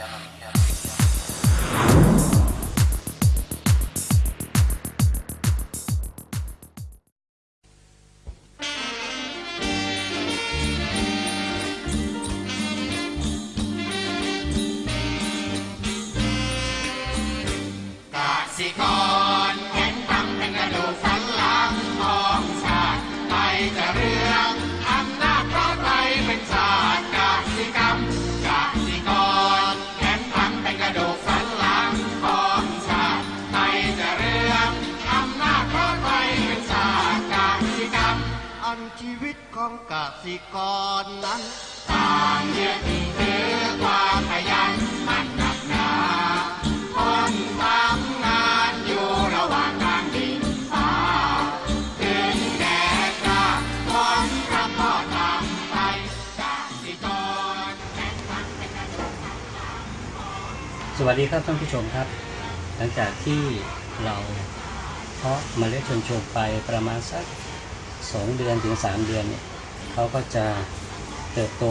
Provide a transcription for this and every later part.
enemy. ของกสิกรนั้นต่างยึดถือความขยันมันหนักหนาคนทำงานอยู่ระหว่างการดินฟ้าถึงแดดกล้าคนรับพ่อทำไปกสิกรสวัสดีครับท่านผู้ชมครับ หลังจากที่เราเพาะเมล็ดชวนชมไปประมาณสัก 2เดือนถึง3เดือนเนี่ยเขาก็จะเติบโต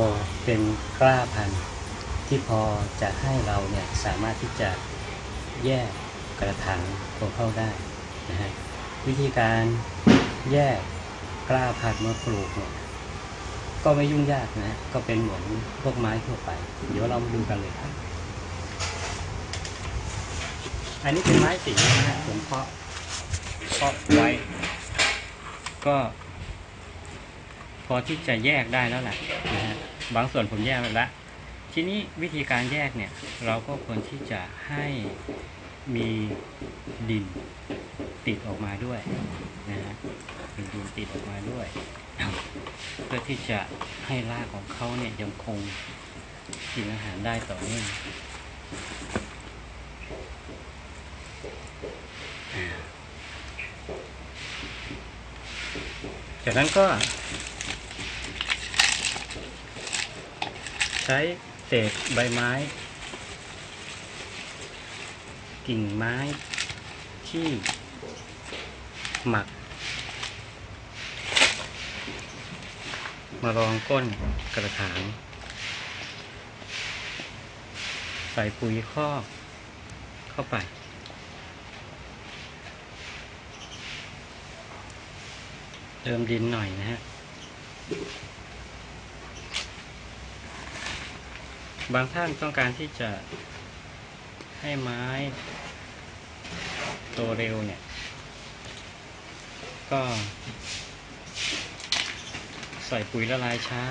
เป็นกล้าพันธุ์ที่พอจะให้เราเนี่ยสามารถที่จะแยกกระถางของเขาได้นะฮะวิธีการแยกกล้าพันธุ์มาปลูกเนี่ยก็ไม่ยุ่งยากนะ ก็เป็นเหมือนพวกไม้ทั่วไป เดี๋ยวเรามาดูกันเลยครับ อันนี้เป็นไม้สีนะฮะผมเพาะเพาะไว้ ก็ พอที่จะแยกได้แล้วแหละนะฮะบางส่วนผมแยกไปแล้วทีนี้วิธีการแยกเนี่ย เราก็ควรที่จะให้มีดินติดออกมาด้วยนะฮะมีดินติดออกมาด้วย เพื่อที่จะให้รากของเขาเนี่ยยังคงกินอาหารได้ต่อเนื่อง จากนั้นก็ ใช้เศษใบไม้ กิ่งไม้ที่หมัก มารองก้นกระถาง ใส่ปุ๋ยคอกเข้าไป เติมดินหน่อยนะฮะ บางท่านต้องการที่จะให้ไม้โตเร็วเนี่ย ก็ใส่ปุ๋ยละลายช้า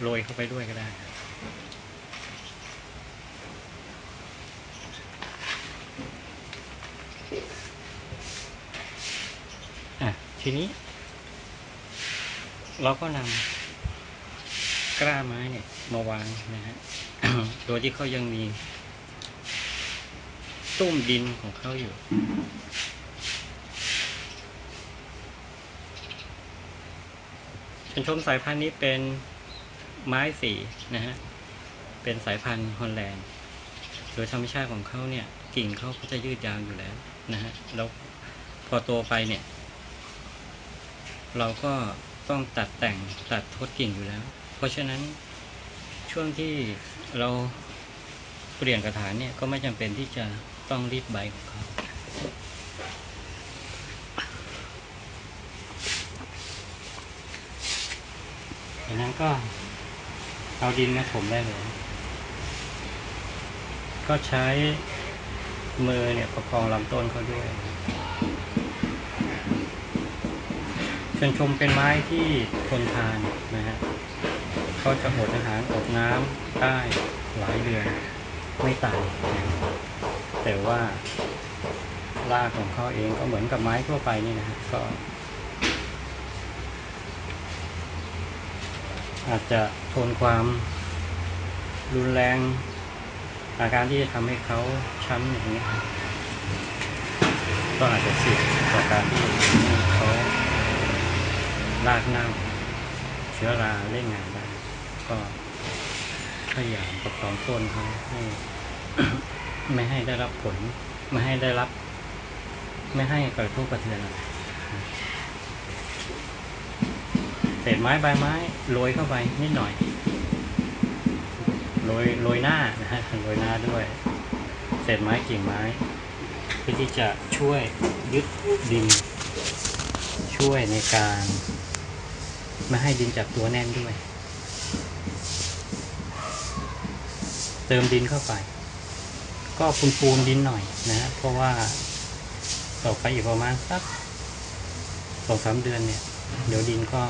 โรยเข้าไปด้วยก็ได้ครับอะ ทีนี้ เราก็นำกล้าไม้เนี่ย มาวางนะฮะโดยที่เขายังมีตุ้มดินของเขาอยู่ชนชมสายพันธุ์นี้เป็นไม้สีนะฮะ เป็นสายพันธุ์ฮอลแลนด์ โดยธรรมชาติของเขาเนี่ย กิ่งเขาก็จะยืดยาวอยู่แล้วนะฮะ แล้วพอโตไปเนี่ย เราก็ต้องตัดแต่งตัดทดกิ่งอยู่แล้ว เพราะฉะนั้นช่วงที่เราเปลี่ยนกระถางเนี่ยก็ไม่จำเป็นที่จะต้องรีดใบของเขาจากนั้นก็เอาดินมาถมได้เลย ก็ใช้มือเนี่ยประคองลำต้นเขาด้วย ชวนชมเป็นไม้ที่ทนทานนะฮะเขาจะอดอาหารอดน้ำได้หลายเดือนไม่ตายแต่ว่ารากของเขาเองก็เหมือนกับไม้ทั่วไปนี่นะฮะก็ อาจจะทนความรุนแรงอาการที่จะทำให้เขาช้ำอย่างนี้ก็อาจจะเสี่ยงต่อการที่เขา ลากเน่าเชื้อราเล่นงานได้ ก็พยายามประคองต้นเขาให้ไม่ให้ได้รับผล ไม่ให้ได้รับ ไม่ให้กระทบกระเทือนอะไรเศษไม้ใบไม้โรยเข้าไปนิดหน่อยโรยโรยหน้านะฮะโรยหน้าด้วย เศษไม้กิ่งไม้เพื่อที่จะช่วยยึดดิน ช่วยในการ ม่ให้ดินจับตัวแน่นด้วย เติมดินเข้าไป ก็ปูนปูนดินหน่อยนะฮะเพราะว่าต่อไปอีกประมาณสักสองสามเดือนเนี่ย เดี๋ยวดินก็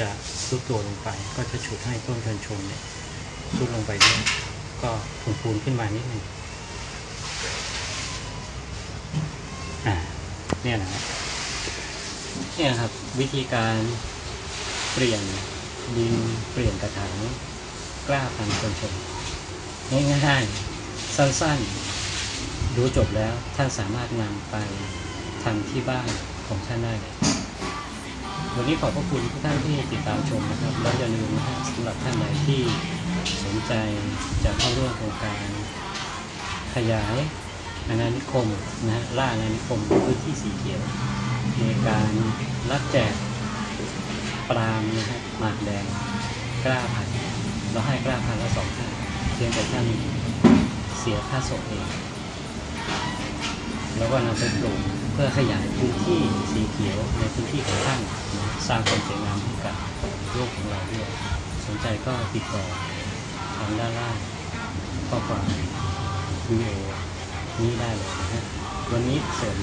จะซุดตัวลงไป ก็จะฉุดให้ต้นเทินชมเนี่ยซุดลงไปด้วยก็ปูนปูนขึ้นมานิดหนึ่งอ่าเนี่ยนะเนี่ยครับวิธีการ เปลี่ยนดินเปลี่ยนกระถางกล้าพันธุ์คนชมง่ายๆสั้นๆดูจบแล้วท่านสามารถนำไปทำที่บ้านของท่านได้วันนี้ขอบพระคุณทุกท่านที่ติดตามชมนะครับ แล้วอย่าลืมนะฮะสำหรับท่านใดที่สนใจจะเข้าร่วมโครงการขยายอาณานิคมนะฮะล่าอาณานิคมพื้นที่สีเขียวในการรับแจก ปรามนะครัหมากแดงกล้าพันเราให้กล้าพันละสองท่านเพียงแต่ท่านเสียค่าศพเองแล้วก็นำไปปลูกเพื่อขยายพื้นที่สีเขียวในพื้นที่ของท่านสร้างความสวยงามให้กับโลกของเราด้วยสนใจก็ติดต่อทางด้านล่างข้อความวิดีโอนี้ได้เลยนะฮะวันนี้เสร็จ